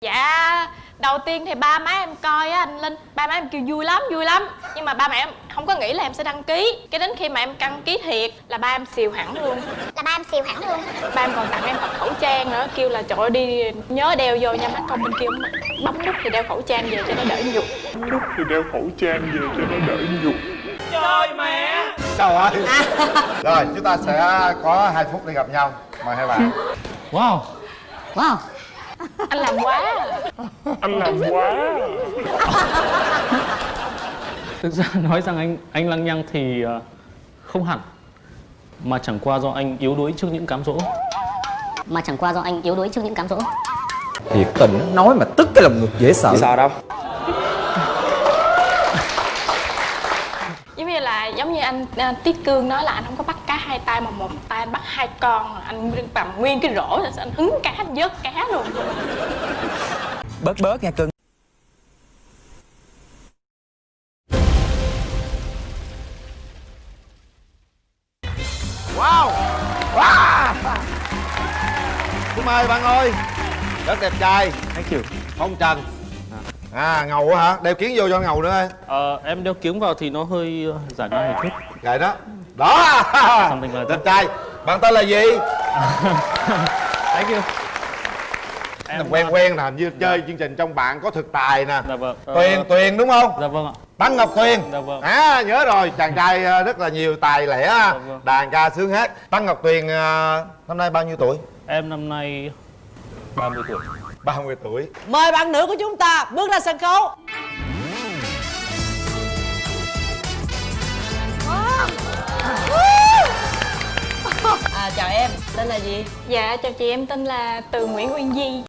dạ đầu tiên thì ba má em coi á anh linh ba má em kêu vui lắm vui lắm. Nhưng mà ba mẹ em không có nghĩ là em sẽ đăng ký. Cái đến khi mà em đăng ký thiệt là ba em xìu hẳn luôn. Là ba em siêu hẳn luôn. Ba em còn tặng em cặp khẩu trang nữa kêu là trời ơi đi nhớ đeo vô nha mắt công. Bên kia bấm nút thì đeo khẩu trang về cho nó đỡ nhục. Lúc thì đeo khẩu trang về cho nó đỡ nhục. Trời ơi. Rồi chúng ta sẽ có 2 phút để gặp nhau. Mời hai bạn. Wow. Wow anh làm quá. Anh làm quá. Thực ra nói rằng anh anh lăng nhăng thì ờ, không hẳn. Mà chẳng qua do anh yếu đuối trước những cám dỗ. Mà chẳng qua do anh yếu đuối trước những cám dỗ. Thiệt tình nói mà tức cái lòng ngực dễ sợ. Sao đâu giống như anh à, tiết cương nói là anh không có bắt cá hai tay mà một tay anh bắt hai con. Anh cầm nguyên cái rổ rồi anh hứng cá anh vớt cá luôn. Bớt bớt nha cưng Wow. Wow. Xin mời bạn ơi Rất đẹp trai. Thank you. Phong trần À ngầu quá hả? Đeo kiến vô cho ngầu nữa ơi. Ờ, Em đeo kiếng vào thì nó hơi ờ, giả nai một chút. Gậy đó. Đó. Đẹp trai. Bạn tên là gì? Thank you. Em quen quen nè Hình như chơi chương trình trong bạn có thực tài nè. Dạ vâng Ờ, Tuyền Tuyền đúng không? Dạ vâng ạ. Tăng Ngọc Tuyền. Dạ vâng. À nhớ rồi. Chàng trai ờ, rất là nhiều tài lẻ. Vâng. Đàn ca sướng hát Tăng Ngọc Tuyền ờ, năm nay bao nhiêu tuổi? Em năm nay 30 tuổi 30 tuổi. Mời bạn nữ của chúng ta bước ra sân khấu. À chào em, tên là gì? dạ chào chị em tên là từ nguyễn uyên di.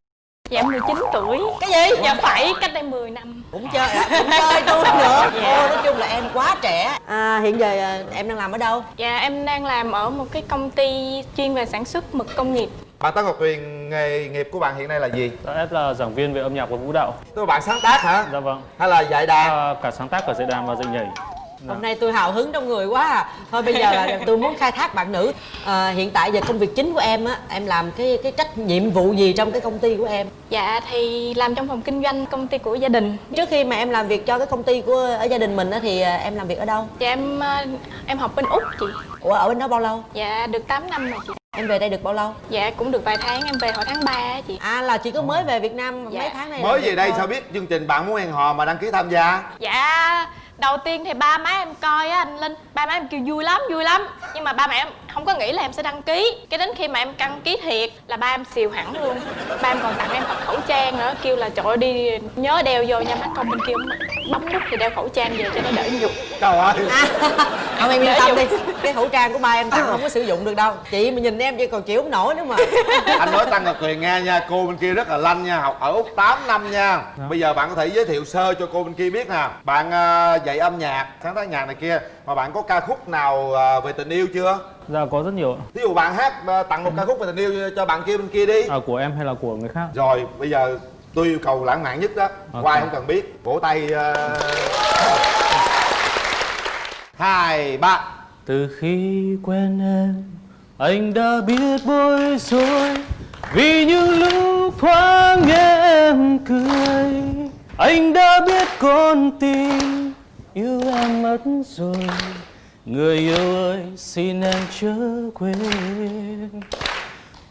Dạ em 19 tuổi. Cái gì? dạ phải cách đây 10 năm. Cũng chơi, à, cũng chơi tôi nữa. Dạ. Ô, nói chung là em quá trẻ. À, Hiện giờ à, em đang làm ở đâu? dạ em đang làm ở một cái công ty chuyên về sản xuất mực công nghiệp Bạn Tăng Ngọc Tuyền nghề nghiệp của bạn hiện nay là gì? Dạ, Em là giảng viên về âm nhạc và vũ đạo. Là bạn sáng tác hả? Dạ vâng. Hay là dạy đàn? À, Cả sáng tác, cả dạy đàn và dạy nhảy. Hôm nay tôi hào hứng trong người quá à. Thôi bây giờ là tôi muốn khai thác bạn nữ. À, Hiện tại giờ công việc chính của em á Em làm cái cái trách nhiệm vụ gì trong cái công ty của em? dạ thì làm trong phòng kinh doanh công ty của gia đình. Trước khi mà em làm việc cho cái công ty của ở gia đình mình á Thì à, em làm việc ở đâu? dạ em ờ, em học bên úc chị. Ủa ở bên đó bao lâu? dạ được 8 năm rồi chị Em về đây được bao lâu? dạ cũng được vài tháng em về hồi tháng 3 á chị À là chị có mới về Việt Nam mấy Dạ. tháng này Mới về đây thôi. sao biết chương trình bạn muốn hẹn hò mà đăng ký tham gia dạ đầu tiên thì ba má em coi á anh linh ba má em kêu vui lắm vui lắm nhưng mà ba mẹ em không có nghĩ là em sẽ đăng ký. Cái đến khi mà em đăng ký thiệt là ba em xìu hẳn luôn. Ba em còn tặng em cặp khẩu trang nữa kêu là trời ơi đi nhớ đeo vô nha mắt công bên kia bấm nút thì đeo khẩu trang về cho nó đỡ nhục. Trời ơi. Ông em yên tâm đi. Cái khẩu trang của ba em tặng không có sử dụng được đâu. Chị mà nhìn em chị còn chịu không nổi nữa mà. Anh nói Tăng Ngọc Tuyền nghe nha Cô bên kia rất là lanh nha Học ở Úc 8 năm nha. Bây giờ bạn có thể giới thiệu sơ cho cô bên kia biết nè. Bạn ờ, dạy âm nhạc Sáng tác nhạc này kia Mà bạn có ca khúc nào ờ, về tình yêu chưa Dạ có rất nhiều. Ví dụ bạn hát ờ, tặng một ca khúc về tình yêu cho bạn kia bên kia đi à, Của em hay là của người khác Rồi bây giờ tôi yêu cầu lãng mạn nhất đó Ok. Quay không cần biết Vỗ tay ờ. Hai ba Từ khi quen em Anh đã biết bối rối Vì những lúc thoáng nghe em cười Anh đã biết con tim Yêu em mất rồi, Người yêu ơi, xin em chớ quên.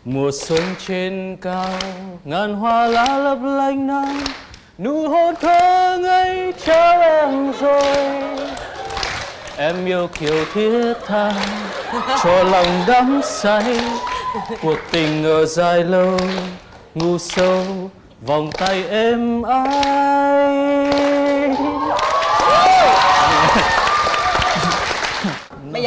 Mùa xuân trên cao, Ngàn hoa lá lấp lánh nắng, Nụ hôn thơ ngây trao em rồi. Em yêu kiểu thiết tha, Cho lòng đắm say. Cuộc tình ở dài lâu, Ngu sâu, Vòng tay êm ái.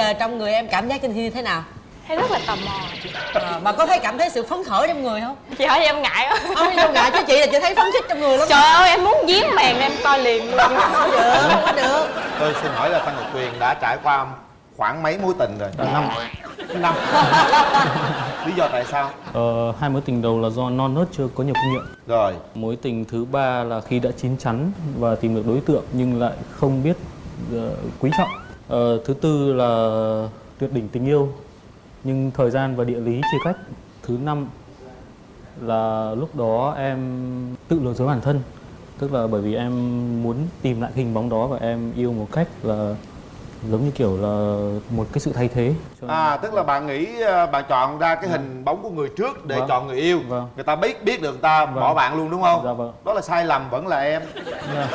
Giờ trong người em cảm giác trên thi như thế nào? thấy rất là tò mò chị À, mà có thấy cảm thấy sự phấn khởi trong người không? chị hỏi em ngại quá Không đâu ngại chứ chị là chị thấy phấn khích trong người lắm trời ơi em muốn giếm màn em coi liền luôn Không được, không có được Tôi xin hỏi là Tăng Ngọc Tuyền đã trải qua khoảng mấy mối tình rồi? Năm Năm Lý do tại sao? ờ, Hai mối tình đầu là do non nớt chưa có nhiều kinh nghiệm Rồi Mối tình thứ ba là khi đã chín chắn và tìm được đối tượng nhưng lại không biết ờ, quý trọng. Ờ, thứ tư là tuyệt đỉnh tình yêu nhưng thời gian và địa lý chia cách. Thứ năm là lúc đó em tự lừa dối bản thân tức là bởi vì em muốn tìm lại hình bóng đó và em yêu một cách là giống như kiểu là một cái sự thay thế à tức là bạn nghĩ ờ, bạn chọn ra cái hình bóng của người trước để Vâng. chọn người yêu Vâng. người ta biết biết được người ta bỏ bạn luôn đúng không Dạ vâng. đó là sai lầm vẫn là em Dạ.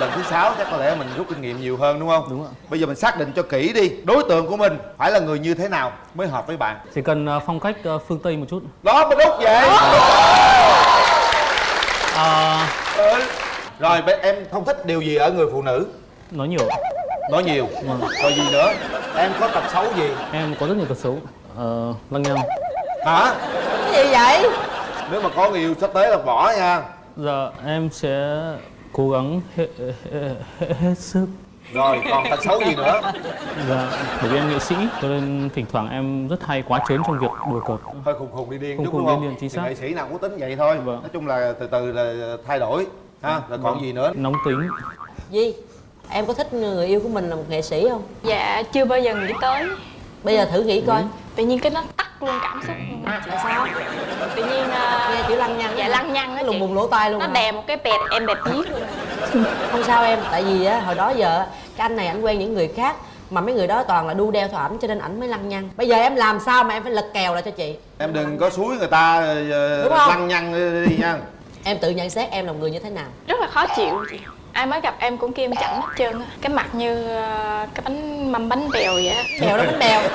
Lần thứ sáu chắc có lẽ mình rút kinh nghiệm nhiều hơn đúng không? Đúng ạ. bây giờ mình xác định cho kỹ đi đối tượng của mình phải là người như thế nào mới hợp với bạn? Chỉ cần ờ, phong cách ờ, phương tây một chút. Đó mới đúng vậy. À, ừ. rồi em không thích điều gì ở người phụ nữ? Nói nhiều nói nhiều. Vâng. rồi gì nữa? Em có tật xấu gì? Em có rất nhiều tật xấu. Ờ, lăng nhăng hả? Cái gì vậy? Nếu mà có người yêu sắp tới là bỏ nha. Dạ em sẽ cố gắng hết, hết, hết, sức. Rồi còn tật xấu gì nữa? Dạ bởi vì em nghệ sĩ cho nên thỉnh thoảng em rất hay quá trớn trong việc đùa cợt. Hơi khùng khùng đi điên Khùng chút khùng đúng không điên điên, chính Thì xác. nghệ sĩ nào cũng tính vậy thôi. Vâng. nói chung là từ từ là thay đổi ha? Rồi còn gì nữa? Nóng tính. Gì em có thích người yêu của mình là một nghệ sĩ không? Dạ chưa bao giờ nghĩ tới. Bây giờ thử nghĩ coi. Tự nhiên cái nó tắt luôn cảm xúc. Là sao? Tự nhiên ờ, nghe chữ lăng dạ lăng nhăng á lùng bùng lỗ tai luôn nó hả? đè một cái bẹt em bẹt giết luôn không sao em tại vì á hồi đó giờ cái anh này ảnh quen những người khác mà mấy người đó toàn là đu đeo theo ảnh cho nên ảnh mới lăng nhăng. Bây giờ em làm sao mà em phải lật kèo lại cho chị? Em đừng có suối người ta không? lăng nhăng đi nha. Em tự nhận xét em là một người như thế nào. Rất là khó chịu chị. Ai mới gặp em cũng em chậm hết trơn á. Cái mặt như ờ, cái bánh mâm bánh bèo vậy á. Bèo đó bánh bèo.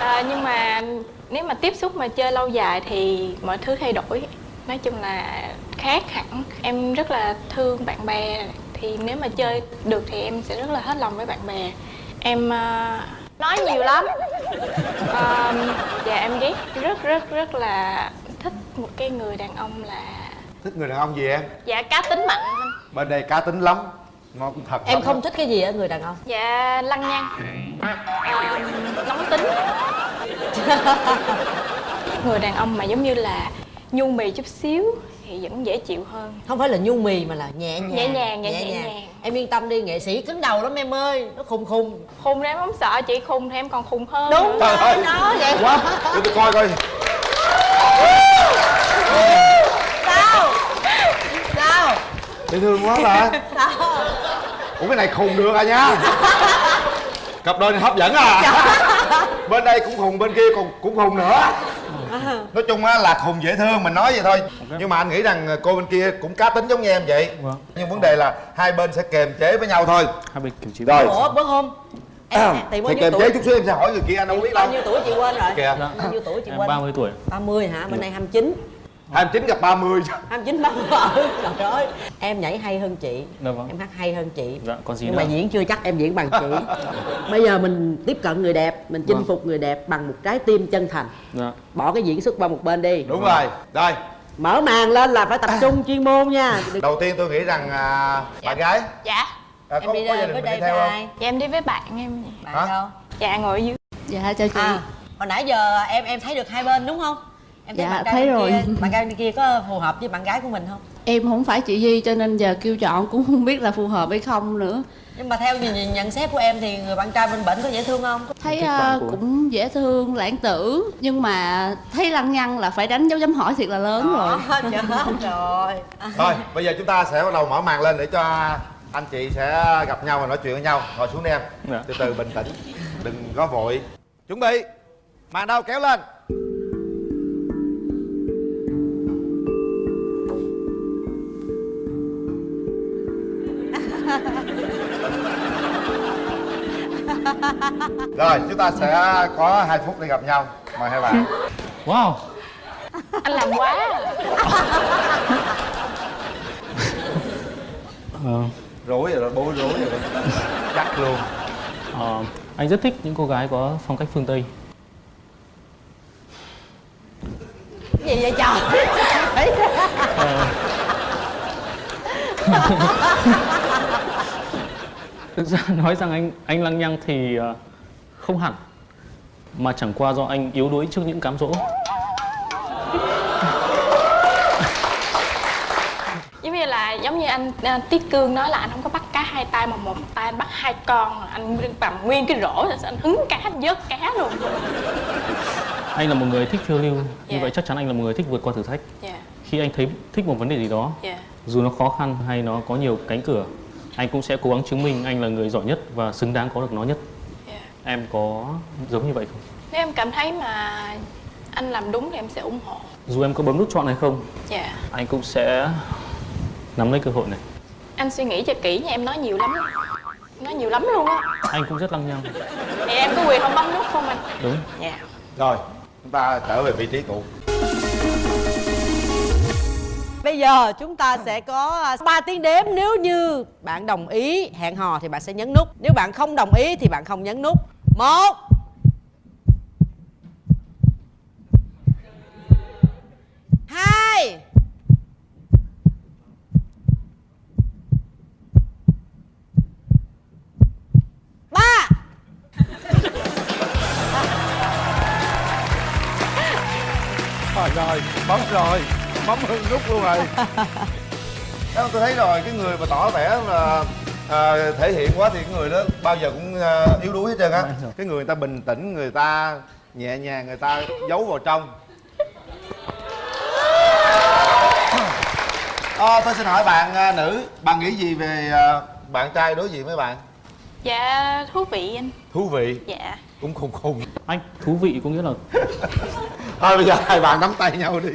Ờ, nhưng mà nếu mà tiếp xúc mà chơi lâu dài thì mọi thứ thay đổi nói chung là khác hẳn. Em rất là thương bạn bè. Thì nếu mà chơi được thì em sẽ rất là hết lòng với bạn bè. Em ờ, nói nhiều lắm. Ờ, và em ghét. Rất rất rất là thích một cái người đàn ông là thích người đàn ông gì em? Dạ cá tính mạnh. Bên đây cá tính lắm. Nó cũng thật. Em không đó. thích cái gì ở người đàn ông? Dạ lăng nhăng. Ờ, nóng tính. Người đàn ông mà giống như là nhu mì chút xíu thì vẫn dễ chịu hơn. Không phải là nhu mì mà là nhẹ nhàng Nhẹ nhàng, dạ, nhẹ nhàng. em yên tâm đi nghệ sĩ cứng đầu lắm em ơi nó khùng khùng. Khùng thì em không sợ chị khùng thì em còn khùng hơn. Đúng rồi ơi. nó vậy. Quá để tôi coi coi. Sao? Sao? Dễ thương quá mà. Sao? Ủa cái này khùng được à nha. Cặp đôi này hấp dẫn à. Bên đây cũng khùng bên kia còn cũng khùng nữa nói chung á là khùng dễ thương mình nói vậy thôi. Nhưng mà anh nghĩ rằng cô bên kia cũng cá tính giống như em vậy. Vâng. nhưng vấn đề là hai bên sẽ kềm chế với nhau thôi. Hai bên kiểu chỉ rồi. ủa bữa hôm em tìm bao thì nhiêu kềm tuổi? chế chút xíu em sẽ hỏi người kia anh đâu biết bao nhiêu tuổi chị quên rồi? Kìa. Bao nhiêu tuổi chị quên? 30 tuổi. 30 hả? Bên đây 29 29 gặp 30 29 30 ừ, trời ơi. Em nhảy hay hơn chị. Dạ vâng. em hát hay hơn chị. Dạ còn gì nhưng nữa? mà diễn chưa chắc em diễn bằng chị. Bây giờ mình tiếp cận người đẹp mình chinh Vâng. phục người đẹp bằng một trái tim chân thành. Dạ. Bỏ cái diễn xuất qua một bên đi. Đúng rồi. Rồi mở màn lên là phải tập trung chuyên môn nha. Đầu tiên tôi nghĩ rằng à, bạn gái. Dạ. À, em đi có đây gia với đình mình đây đi với theo không? ai dạ em đi với bạn em. Bạn Hả? đâu dạ ngồi ở dưới. Dạ chào chị. À hồi nãy giờ em em thấy được hai bên đúng không em Dạ, bạn trai thấy bên rồi. kia, bạn trai bên kia có phù hợp với bạn gái của mình không? Em không phải chị Duy cho nên giờ kêu chọn cũng không biết là phù hợp hay không nữa. Nhưng mà theo nhìn, nhận xét của em thì người bạn trai bên bệnh có dễ thương không? Thấy bạn của- cũng dễ thương, lãng tử. Nhưng mà thấy lăng nhăng là phải đánh dấu chấm hỏi thiệt là lớn rồi. Đó, chết rồi. Thôi bây giờ chúng ta sẽ bắt đầu mở màn lên để cho anh chị sẽ gặp nhau và nói chuyện với nhau. Ngồi xuống đi em. Dạ. từ từ bình tĩnh đừng có vội. Chuẩn bị màn đâu kéo lên rồi chúng ta sẽ có hai phút để gặp nhau. Mời hai bạn. Wow. Anh làm quá. Ờ, rối rồi đó bối rối rồi đó. Chắc luôn. Ờ, anh rất thích những cô gái có phong cách phương tây. Gì vậy trời? Ờ. thực ra nói rằng anh anh lăng nhăng thì ờ, không hẳn mà chẳng qua do anh yếu đuối trước những cám dỗ. Giống như là giống như anh à, tiết cương nói là anh không có bắt cá hai tay mà một tay anh bắt hai con anh cầm nguyên cái rổ rồi anh hứng cá anh vớt cá luôn. Anh là một người thích phiêu lưu như Dạ. vậy chắc chắn anh là một người thích vượt qua thử thách. Dạ. Khi anh thấy thích một vấn đề gì đó dạ. dù nó khó khăn hay nó có nhiều cánh cửa anh cũng sẽ cố gắng chứng minh anh là người giỏi nhất và xứng đáng có được nó nhất. Dạ. Em có giống như vậy không? Nếu em cảm thấy mà anh làm đúng thì em sẽ ủng hộ. Dù em có bấm nút chọn hay không dạ. anh cũng sẽ nắm lấy cơ hội này. Anh suy nghĩ cho kỹ nha em nói nhiều lắm. Nói nhiều lắm luôn á. Anh cũng rất lăng nhăng. Thì em có quyền không bấm nút không anh? Đúng. Dạ. Rồi chúng ta trở về vị trí cũ Bây giờ chúng ta sẽ có à, 3 tiếng đếm. Nếu như bạn đồng ý hẹn hò thì bạn sẽ nhấn nút. Nếu bạn không đồng ý thì bạn không nhấn nút. Một. Hai. Ba. Rồi rồi, bấm rồi, bấm hưng nút luôn rồi. Đó, tôi thấy rồi, cái người mà tỏ vẻ là à, thể hiện quá thì cái người đó bao giờ cũng à, yếu đuối hết trơn á. Cái người ta bình tĩnh, người ta nhẹ nhàng, người ta giấu vào trong. À, Tôi xin hỏi bạn à, nữ, bạn nghĩ gì về à, bạn trai đối diện với bạn? dạ thú vị anh. Thú vị, dạ. Cũng khùng khùng. Anh thú vị có nghĩa là Thôi bây giờ hai bạn nắm tay nhau đi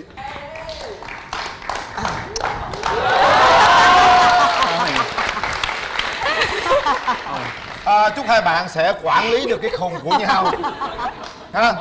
à, chúc hai bạn sẽ quản lý được cái khùng của nhau. Ha